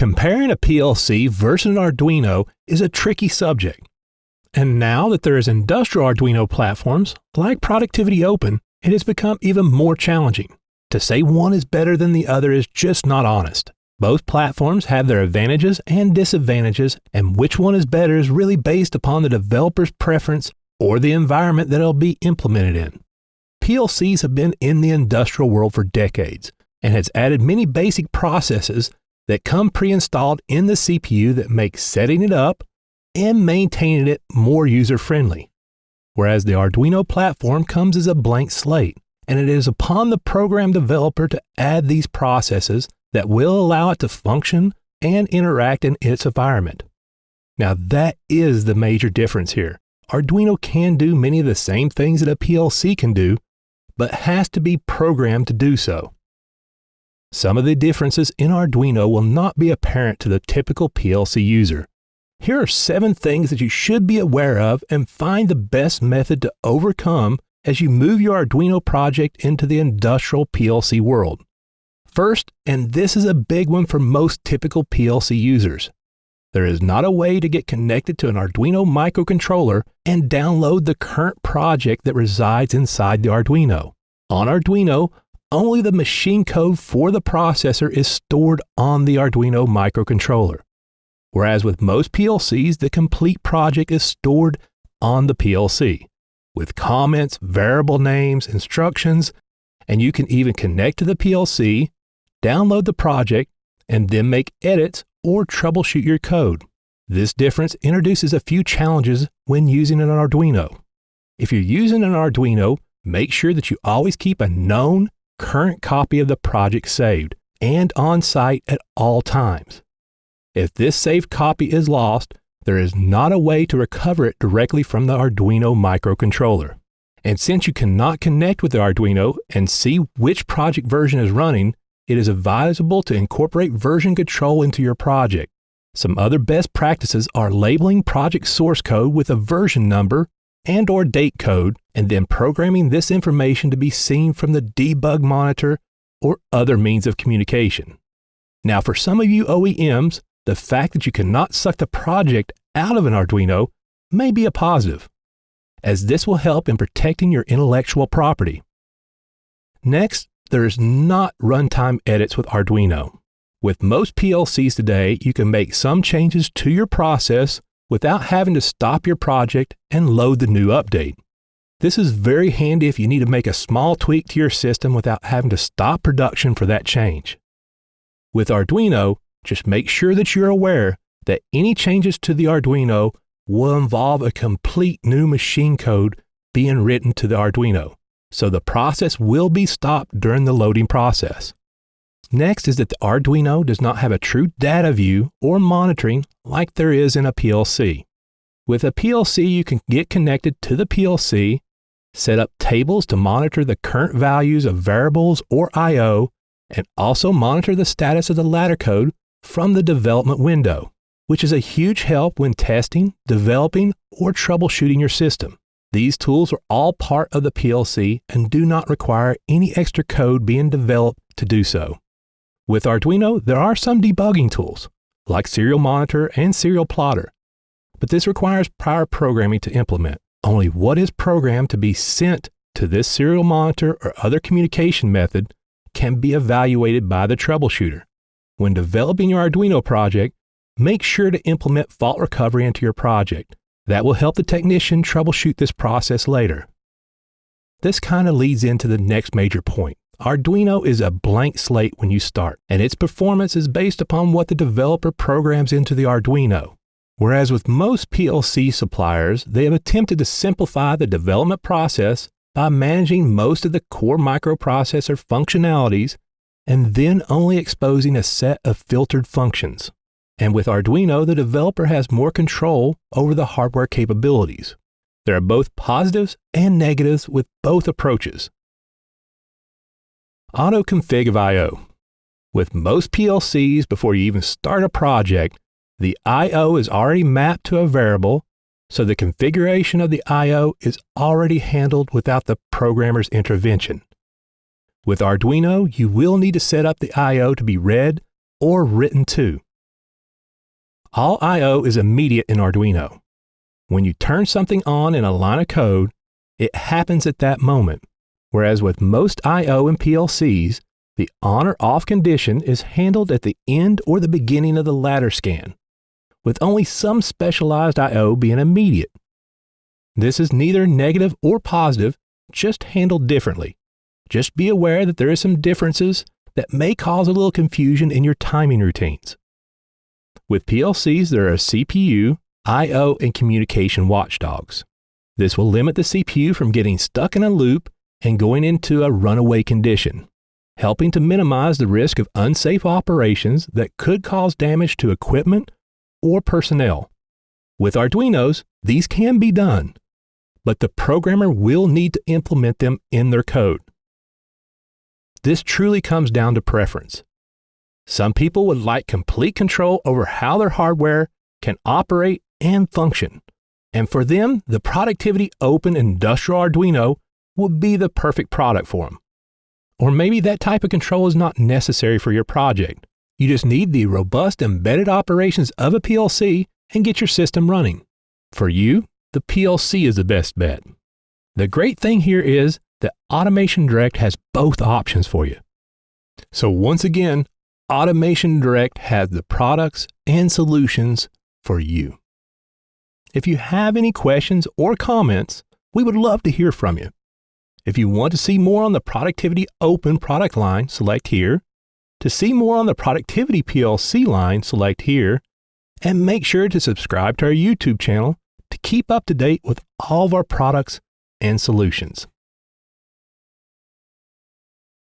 Comparing a PLC versus an Arduino is a tricky subject. And now that there is industrial Arduino platforms like Productivity Open, it has become even more challenging. To say one is better than the other is just not honest. Both platforms have their advantages and disadvantages, and which one is better is really based upon the developer's preference or the environment that it'll be implemented in. PLCs have been in the industrial world for decades and has added many basic processes that come pre-installed in the CPU that make setting it up and maintaining it more user-friendly. Whereas the Arduino platform comes as a blank slate, and it is upon the program developer to add these processes that will allow it to function and interact in its environment. Now that is the major difference here. Arduino can do many of the same things that a PLC can do, but has to be programmed to do so. Some of the differences in Arduino will not be apparent to the typical PLC user. Here are seven things that you should be aware of and find the best method to overcome as you move your Arduino project into the industrial PLC world. First, and this is a big one for most typical PLC users, there is not a way to get connected to an Arduino microcontroller and download the current project that resides inside the Arduino. On Arduino, only the machine code for the processor is stored on the Arduino microcontroller. Whereas with most PLCs, the complete project is stored on the PLC with comments, variable names, instructions, and you can even connect to the PLC, download the project, and then make edits or troubleshoot your code. This difference introduces a few challenges when using an Arduino. If you're using an Arduino, make sure that you always keep a known current copy of the project saved and on site at all times. If this saved copy is lost, there is not a way to recover it directly from the Arduino microcontroller. And since you cannot connect with the Arduino and see which project version is running, it is advisable to incorporate version control into your project. Some other best practices are labeling project source code with a version number and or date code and then programming this information to be seen from the debug monitor or other means of communication. Now for some of you OEMs, the fact that you cannot suck the project out of an Arduino may be a positive, as this will help in protecting your intellectual property. Next, there is not runtime edits with Arduino. With most PLCs today, you can make some changes to your process without having to stop your project and load the new update. This is very handy if you need to make a small tweak to your system without having to stop production for that change. With Arduino, just make sure that you're aware that any changes to the Arduino will involve a complete new machine code being written to the Arduino, so the process will be stopped during the loading process. Next is that the Arduino does not have a true data view or monitoring like there is in a PLC. With a PLC, you can get connected to the PLC, set up tables to monitor the current values of variables or I.O., and also monitor the status of the ladder code from the development window, which is a huge help when testing, developing, or troubleshooting your system. These tools are all part of the PLC and do not require any extra code being developed to do so. With Arduino, there are some debugging tools, like Serial Monitor and Serial Plotter, but this requires prior programming to implement. Only what is programmed to be sent to this serial monitor or other communication method can be evaluated by the troubleshooter. When developing your Arduino project, make sure to implement fault recovery into your project. That will help the technician troubleshoot this process later. This kind of leads into the next major point. Arduino is a blank slate when you start, and its performance is based upon what the developer programs into the Arduino. Whereas with most PLC suppliers, they have attempted to simplify the development process by managing most of the core microprocessor functionalities and then only exposing a set of filtered functions. And with Arduino, the developer has more control over the hardware capabilities. There are both positives and negatives with both approaches. Auto config of I.O. With most PLCs, before you even start a project, the I.O. is already mapped to a variable, so the configuration of the I.O. is already handled without the programmer's intervention. With Arduino, you will need to set up the I.O. to be read or written to. all I.O. is immediate in Arduino. When you turn something on in a line of code, it happens at that moment, whereas with most I.O. and PLCs, the on or off condition is handled at the end or the beginning of the ladder scan, with only some specialized I.O. being immediate. This is neither negative or positive, just handled differently. Just be aware that there is some differences that may cause a little confusion in your timing routines. With PLCs, there are CPU, I/O, and communication watchdogs. This will limit the CPU from getting stuck in a loop and going into a runaway condition helping to minimize the risk of unsafe operations that could cause damage to equipment or personnel. With Arduinos, these can be done, but the programmer will need to implement them in their code. This truly comes down to preference. Some people would like complete control over how their hardware can operate and function. And for them, the Productivity Open Industrial Arduino would be the perfect product for them. Or maybe that type of control is not necessary for your project. You just need the robust embedded operations of a PLC and get your system running. For you, the PLC is the best bet. The great thing here is that Automation Direct has both options for you. So once again, Automation Direct has the products and solutions for you. If you have any questions or comments, we would love to hear from you. If you want to see more on the Productivity Open product line, select here. To see more on the Productivity PLC line, select here. And make sure to subscribe to our YouTube channel to keep up to date with all of our products and solutions.